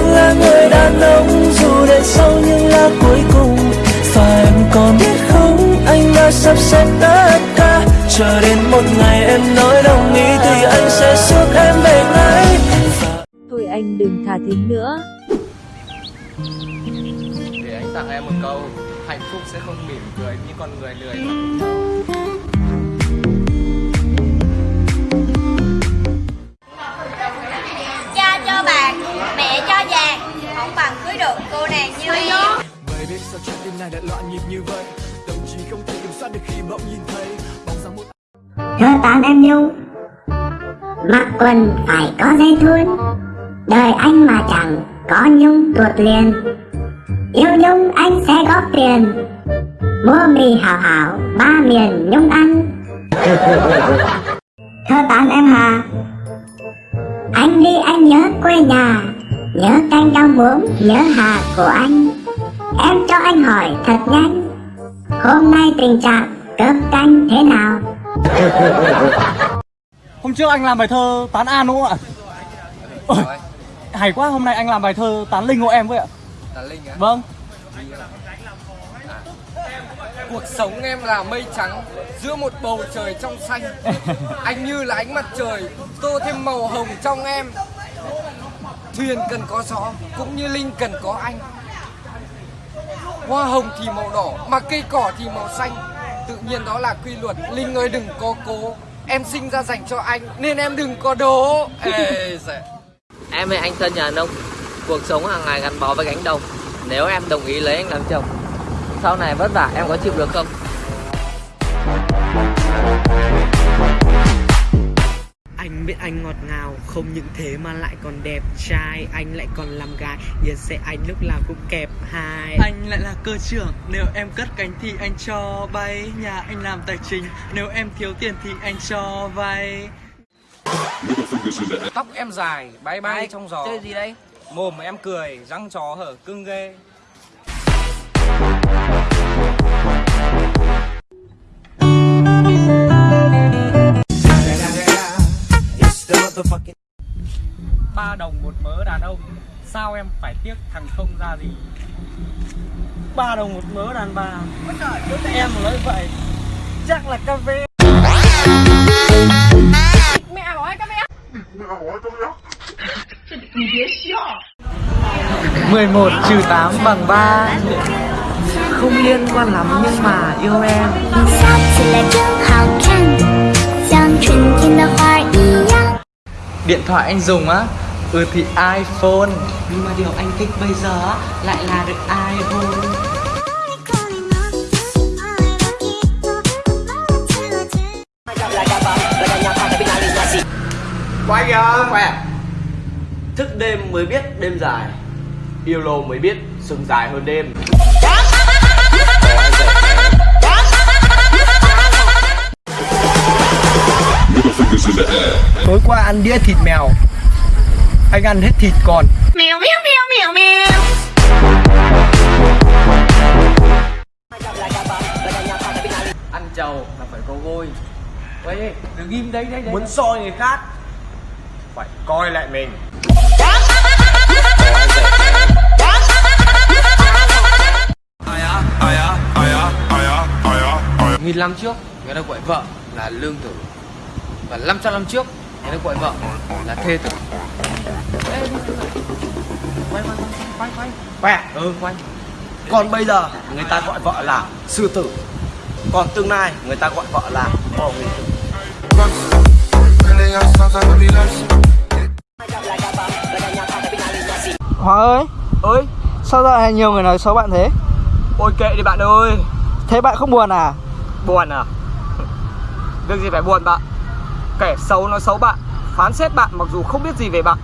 còn là người đàn ông dù để sau những lá cuối cùng. Và em còn biết không anh đã sắp xếp tất cả. Chờ đến một ngày em nói đồng ý thì anh sẽ giúp em về ngay. Thôi anh đừng thả thính nữa. Để anh tặng em một câu hạnh phúc sẽ không mỉm cười như con người lười. mà Không bằng cưới được cô nàng như em. Vậy biết sao trái tim này lại loạn nhịp như vậy? Tâm trí không thể kiểm soát được khi bỗng nhìn thấy Bóng dáng một thơ tán em nhung mặc quần phải có dây thun. Đời anh mà chẳng có nhung tuột liền. Yêu nhung anh sẽ góp tiền mua mì hảo hảo ba miền nhung ăn. Thơ tán em hà anh đi anh nhớ quê nhà nhớ canh rau muống nhớ hà của anh. Em cho anh hỏi thật nhanh hôm nay tình trạng cơm canh thế nào? Hôm trước anh làm bài thơ tán An đúng không ạ? Ôi, hay quá, hôm nay anh làm bài thơ tán Linh hộ em với ạ. Tà Linh á Vâng. Cuộc sống em là mây trắng Giữa một bầu trời trong xanh. Anh như là ánh mặt trời Tô thêm màu hồng trong em Thuyền cần có gió Cũng như Linh cần có anh. Hoa hồng thì màu đỏ Mà cây cỏ thì màu xanh. Tự nhiên đó là quy luật Linh ơi đừng có cố. Em sinh ra dành cho anh Nên em đừng có đố. Ê, dạ. Em với anh thân nhà nông Cuộc sống hàng ngày gắn bó với cánh đồng. Nếu em đồng ý lấy anh làm chồng Sau này vất vả em có chịu được không? Anh biết anh ngọt ngào Không những thế mà lại còn đẹp trai. Anh lại còn làm gái Giờ sẽ anh lúc nào cũng kẹp hai. Anh lại là cơ trưởng Nếu em cất cánh thì anh cho bay. Nhà anh làm tài chính Nếu em thiếu tiền thì anh cho vay. Tóc em dài bay bay trong gió Chơi gì đây? Mồm em cười răng chó hở cưng ghê ba đồng một mớ đàn ông. Sao em phải tiếc thằng không ra gì? Ba đồng một mớ đàn bà. Em nói vậy Chắc là cà phê. Mẹ hỏi cà phê? Mẹ hỏi cà phê 11 trừ tám bằng ba. Không liên quan lắm nhưng mà yêu em. Điện thoại anh dùng á. Ừ thì iPhone. Nhưng mà điều anh thích bây giờ á Lại là được iPhone. Quay kìa Khỏe Thức đêm mới biết đêm dài. Yêu lâu mới biết sừng dài hơn đêm Tối qua ăn đĩa thịt mèo. Anh ăn hết thịt còn. Mèo mèo mèo mèo mèo. Ăn trầu là phải có vôi. Ê, đừng im đấy đấy đấy Muốn soi người khác. Phải coi lại mình. Nghìn năm trước người ta gọi vợ là lương tử. Và 500 năm trước người ta gọi vợ. Là thê tử. Ê. Quay quay quay quay Khỏe Ừ quay. Còn bây giờ người ta gọi vợ là sư tử. Còn tương lai người ta gọi vợ là bầu nghị tử. Hóa ơi. Ơi Sao dạo này nhiều người nói xấu bạn thế? Ôi kệ đi bạn ơi. Thế bạn không buồn à? Buồn à? Việc gì phải buồn bạn Kẻ xấu nói xấu bạn, Phán xét bạn mặc dù không biết gì về bạn.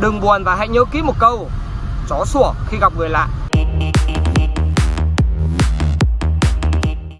Đừng buồn và hãy nhớ kỹ một câu, Chó sủa khi gặp người lạ.